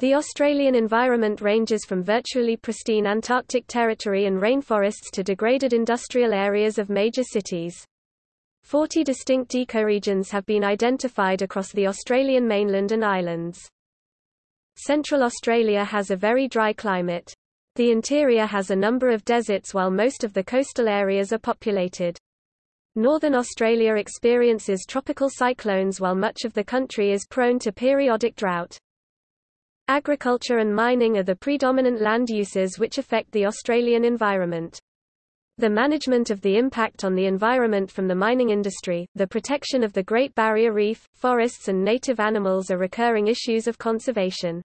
The Australian environment ranges from virtually pristine Antarctic territory and rainforests to degraded industrial areas of major cities. Forty distinct ecoregions have been identified across the Australian mainland and islands. Central Australia has a very dry climate. The interior has a number of deserts while most of the coastal areas are populated. Northern Australia experiences tropical cyclones while much of the country is prone to periodic drought. Agriculture and mining are the predominant land uses which affect the Australian environment. The management of the impact on the environment from the mining industry, the protection of the Great Barrier Reef, forests and native animals are recurring issues of conservation.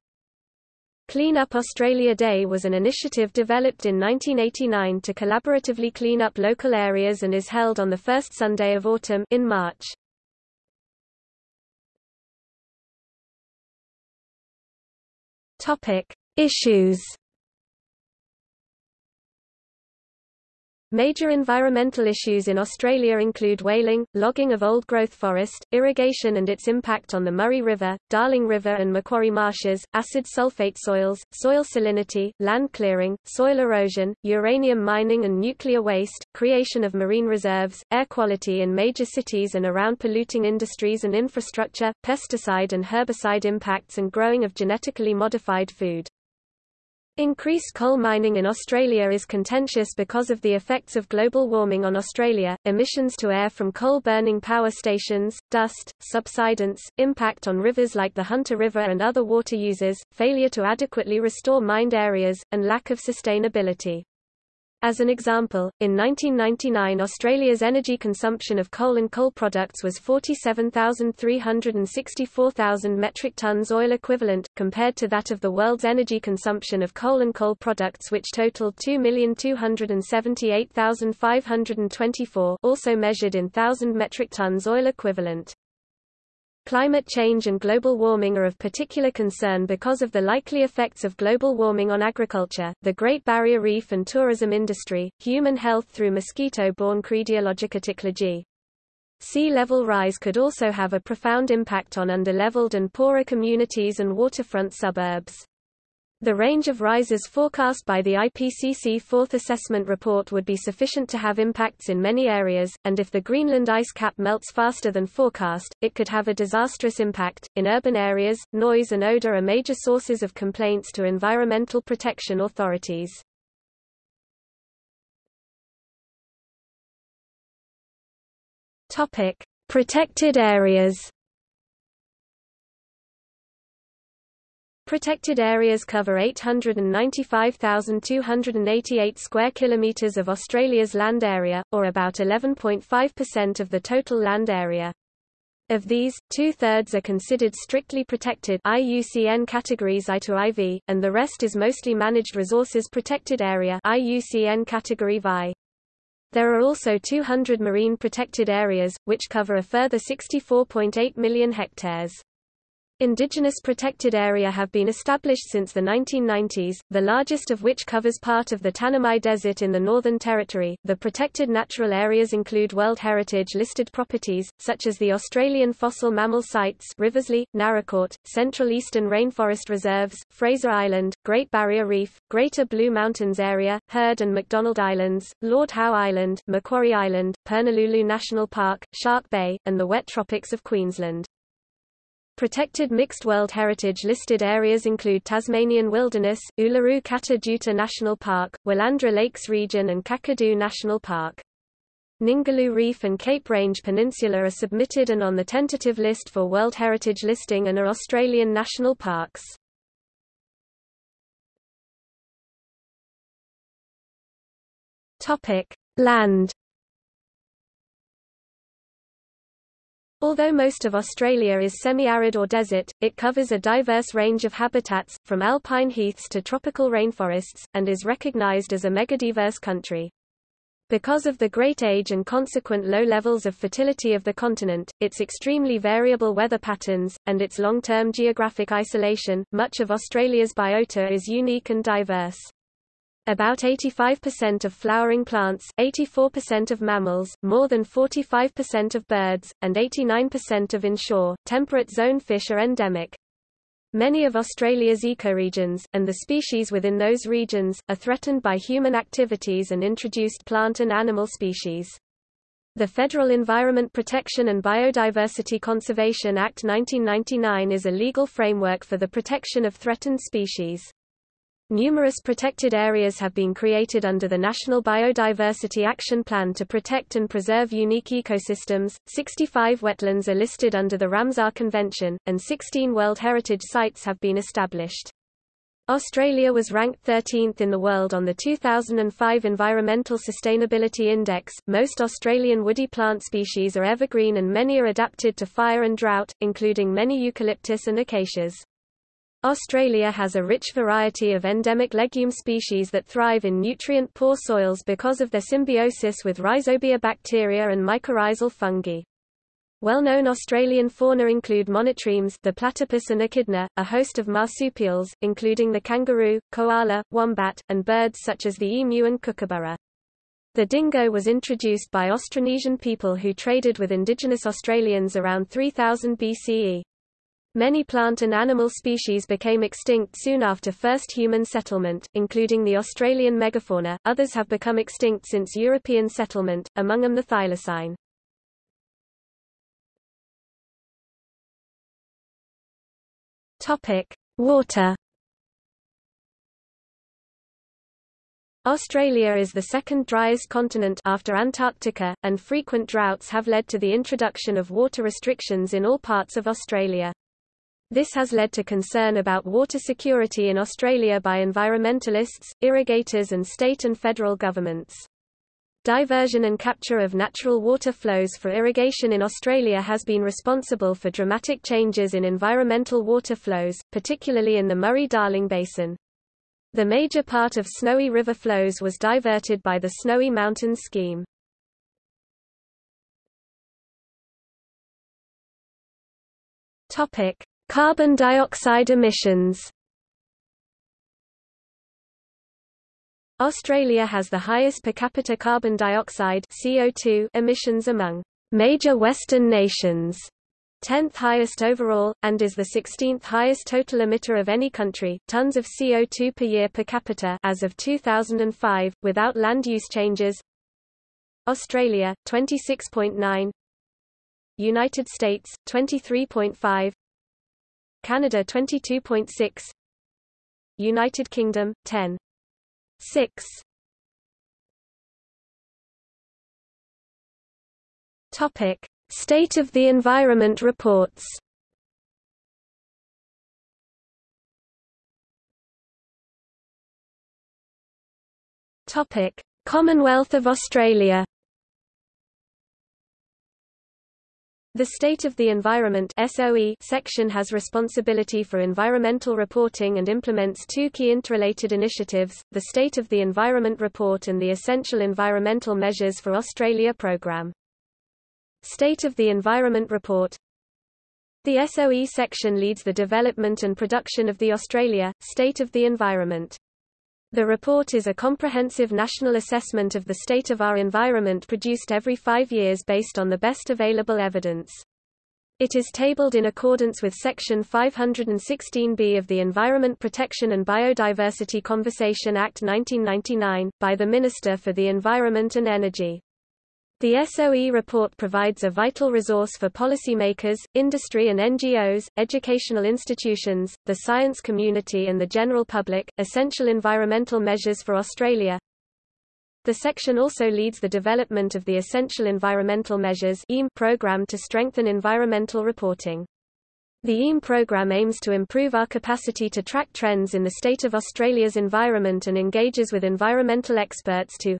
Clean Up Australia Day was an initiative developed in 1989 to collaboratively clean up local areas and is held on the first Sunday of autumn in March. Topic: Issues. Major environmental issues in Australia include whaling, logging of old-growth forest, irrigation and its impact on the Murray River, Darling River and Macquarie Marshes, acid sulfate soils, soil salinity, land clearing, soil erosion, uranium mining and nuclear waste, creation of marine reserves, air quality in major cities and around polluting industries and infrastructure, pesticide and herbicide impacts and growing of genetically modified food. Increased coal mining in Australia is contentious because of the effects of global warming on Australia, emissions to air from coal-burning power stations, dust, subsidence, impact on rivers like the Hunter River and other water users, failure to adequately restore mined areas, and lack of sustainability. As an example, in 1999 Australia's energy consumption of coal and coal products was 47,364,000 metric tons oil equivalent, compared to that of the world's energy consumption of coal and coal products which totaled 2,278,524 also measured in thousand metric tons oil equivalent. Climate change and global warming are of particular concern because of the likely effects of global warming on agriculture, the Great Barrier Reef and tourism industry, human health through mosquito-borne Crediologica Sea level rise could also have a profound impact on underleveled and poorer communities and waterfront suburbs. The range of rises forecast by the IPCC Fourth Assessment Report would be sufficient to have impacts in many areas, and if the Greenland ice cap melts faster than forecast, it could have a disastrous impact. In urban areas, noise and odor are major sources of complaints to environmental protection authorities. Topic: Protected areas. Protected areas cover 895,288 square kilometers of Australia's land area, or about 11.5% of the total land area. Of these, two-thirds are considered strictly protected IUCN categories I to IV, and the rest is mostly managed resources protected area IUCN category VI. There are also 200 marine protected areas, which cover a further 64.8 million hectares. Indigenous protected area have been established since the 1990s, the largest of which covers part of the Tanami Desert in the Northern Territory. The protected natural areas include World Heritage listed properties, such as the Australian fossil mammal sites Riversleigh, Naracoorte, Central Eastern Rainforest Reserves, Fraser Island, Great Barrier Reef, Greater Blue Mountains Area, Heard and McDonald Islands, Lord Howe Island, Macquarie Island, Purnululu National Park, Shark Bay, and the wet tropics of Queensland. Protected Mixed World Heritage listed areas include Tasmanian Wilderness, Uluru Kata National Park, Willandra Lakes Region and Kakadu National Park. Ningaloo Reef and Cape Range Peninsula are submitted and on the tentative list for World Heritage listing and are Australian national parks. Topic: Land Although most of Australia is semi-arid or desert, it covers a diverse range of habitats, from alpine heaths to tropical rainforests, and is recognized as a megadiverse country. Because of the great age and consequent low levels of fertility of the continent, its extremely variable weather patterns, and its long-term geographic isolation, much of Australia's biota is unique and diverse. About 85% of flowering plants, 84% of mammals, more than 45% of birds, and 89% of inshore, temperate zone fish are endemic. Many of Australia's ecoregions, and the species within those regions, are threatened by human activities and introduced plant and animal species. The Federal Environment Protection and Biodiversity Conservation Act 1999 is a legal framework for the protection of threatened species. Numerous protected areas have been created under the National Biodiversity Action Plan to protect and preserve unique ecosystems. 65 wetlands are listed under the Ramsar Convention, and 16 World Heritage Sites have been established. Australia was ranked 13th in the world on the 2005 Environmental Sustainability Index. Most Australian woody plant species are evergreen and many are adapted to fire and drought, including many eucalyptus and acacias. Australia has a rich variety of endemic legume species that thrive in nutrient-poor soils because of their symbiosis with rhizobia bacteria and mycorrhizal fungi. Well-known Australian fauna include monotremes the platypus and echidna, a host of marsupials, including the kangaroo, koala, wombat, and birds such as the emu and kookaburra. The dingo was introduced by Austronesian people who traded with indigenous Australians around 3000 BCE. Many plant and animal species became extinct soon after first human settlement, including the Australian megafauna. Others have become extinct since European settlement, among them the thylacine. Topic: Water. Australia is the second driest continent after Antarctica, and frequent droughts have led to the introduction of water restrictions in all parts of Australia. This has led to concern about water security in Australia by environmentalists, irrigators and state and federal governments. Diversion and capture of natural water flows for irrigation in Australia has been responsible for dramatic changes in environmental water flows, particularly in the Murray-Darling Basin. The major part of Snowy River flows was diverted by the Snowy Mountains Scheme. Topic: Carbon dioxide emissions. Australia has the highest per capita carbon dioxide CO2 emissions among major Western nations, 10th highest overall, and is the 16th highest total emitter of any country, tons of CO2 per year per capita as of 2005, without land use changes. Australia, 26.9 United States, 23.5 Canada 22.6 United Kingdom, 10 6 Topic: State of the Environment reports. Topic: Commonwealth of Australia. The State of the Environment SOE section has responsibility for environmental reporting and implements two key interrelated initiatives, the State of the Environment Report and the Essential Environmental Measures for Australia Programme. State of the Environment Report The SOE section leads the development and production of the Australia, State of the Environment. The report is a comprehensive national assessment of the state of our environment produced every five years based on the best available evidence. It is tabled in accordance with Section 516B of the Environment Protection and Biodiversity Conservation Act 1999, by the Minister for the Environment and Energy. The SOE report provides a vital resource for policymakers, industry and NGOs, educational institutions, the science community and the general public. Essential environmental measures for Australia. The section also leads the development of the Essential Environmental Measures program to strengthen environmental reporting. The EEM program aims to improve our capacity to track trends in the state of Australia's environment and engages with environmental experts to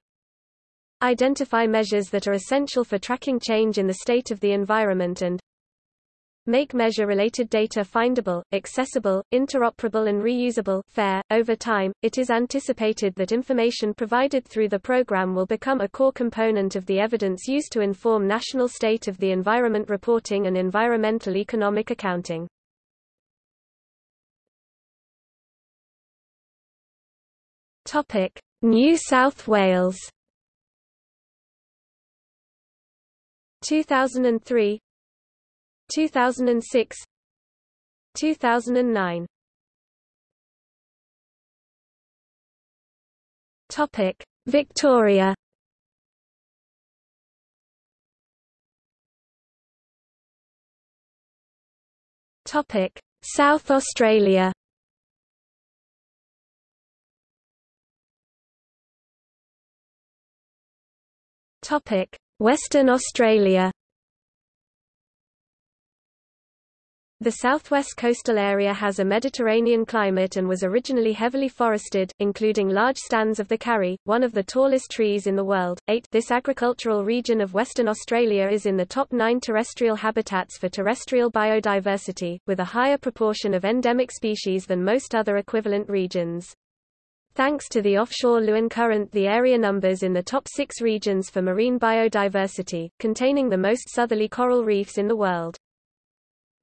Identify measures that are essential for tracking change in the state of the environment and make measure-related data findable, accessible, interoperable and reusable fair. .Over time, it is anticipated that information provided through the program will become a core component of the evidence used to inform national state of the environment reporting and environmental economic accounting. New South Wales 2003 2006 2009. Topic: Victoria. Topic: South Australia. Topic: Western Australia. The southwest coastal area has a Mediterranean climate and was originally heavily forested, including large stands of the karri, one of the tallest trees in the world. 8. This agricultural region of Western Australia is in the top 9 terrestrial habitats for terrestrial biodiversity, with a higher proportion of endemic species than most other equivalent regions. Thanks to the offshore Leeuwin Current the area numbers in the top six regions for marine biodiversity, containing the most southerly coral reefs in the world.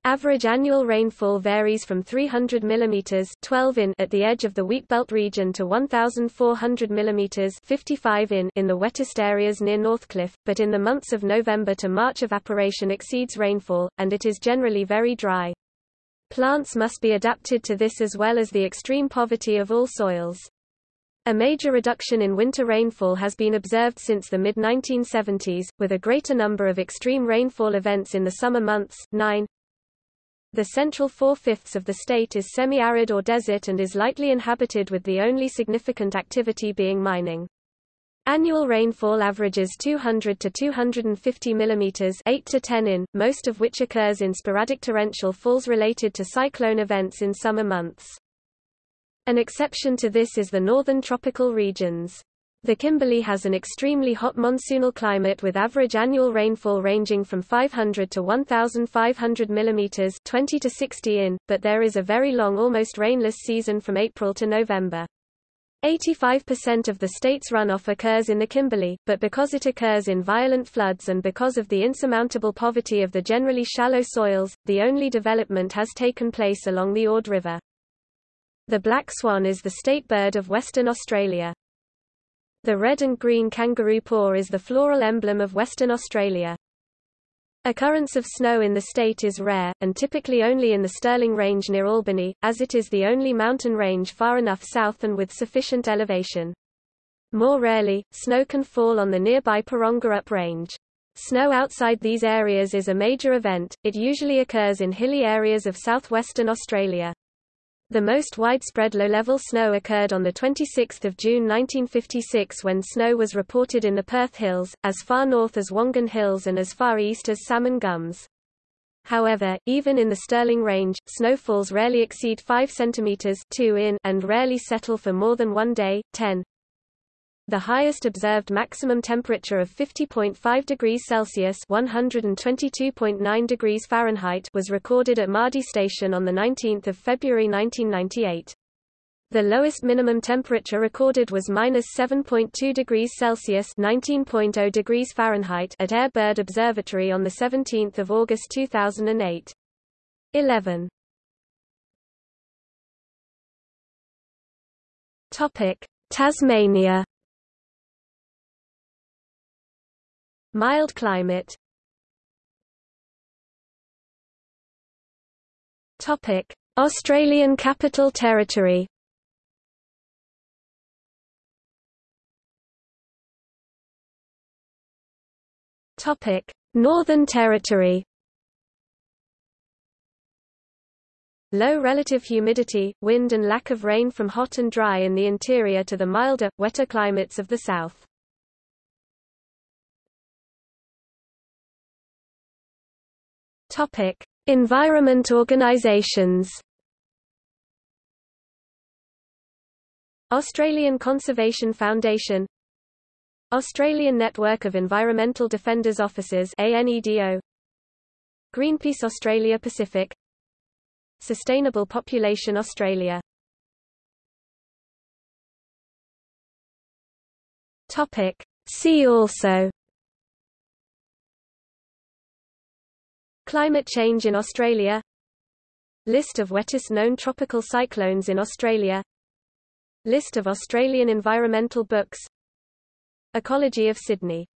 Average annual rainfall varies from 300 mm 12 in at the edge of the wheatbelt region to 1,400 mm 55 in in the wettest areas near Northcliffe, but in the months of November to March evaporation exceeds rainfall, and it is generally very dry. Plants must be adapted to this as well as the extreme poverty of all soils. A major reduction in winter rainfall has been observed since the mid-1970s, with a greater number of extreme rainfall events in the summer months, 9, the central four-fifths of the state is semi-arid or desert and is lightly inhabited with the only significant activity being mining. Annual rainfall averages 200 to 250 mm 8 to 10 in, most of which occurs in sporadic torrential falls related to cyclone events in summer months. An exception to this is the northern tropical regions. The Kimberley has an extremely hot monsoonal climate with average annual rainfall ranging from 500 to 1,500 mm 20 to 60 in, but there is a very long almost rainless season from April to November. 85% of the state's runoff occurs in the Kimberley, but because it occurs in violent floods and because of the insurmountable poverty of the generally shallow soils, the only development has taken place along the Ord River. The black swan is the state bird of Western Australia. The red and green kangaroo paw is the floral emblem of Western Australia. Occurrence of snow in the state is rare, and typically only in the Stirling Range near Albany, as it is the only mountain range far enough south and with sufficient elevation. More rarely, snow can fall on the nearby Up Range. Snow outside these areas is a major event, it usually occurs in hilly areas of southwestern Australia. The most widespread low-level snow occurred on 26 June 1956 when snow was reported in the Perth Hills, as far north as Wongan Hills and as far east as Salmon Gums. However, even in the Stirling Range, snowfalls rarely exceed 5 cm 2 in and rarely settle for more than one day, 10 the highest observed maximum temperature of 50.5 degrees Celsius (122.9 degrees Fahrenheit) was recorded at Mardie Station on the 19th of February 1998. The lowest minimum temperature recorded was minus 7.2 degrees Celsius (19.0 degrees Fahrenheit) at Eyre Bird Observatory on the 17th of August 2008. 11. Topic: Tasmania. Mild climate Topic: Australian Capital Territory. Topic: Northern Territory. Low relative humidity, wind and lack of rain from hot and dry in the interior to the milder, wetter climates of the south. Topic: Environment organisations. Australian Conservation Foundation. Australian Network of Environmental Defenders Offices ANEDO Greenpeace Australia Pacific. Sustainable Population Australia. Topic. See also Climate change in Australia. List of wettest known tropical cyclones in Australia. List of Australian environmental books. Ecology of Sydney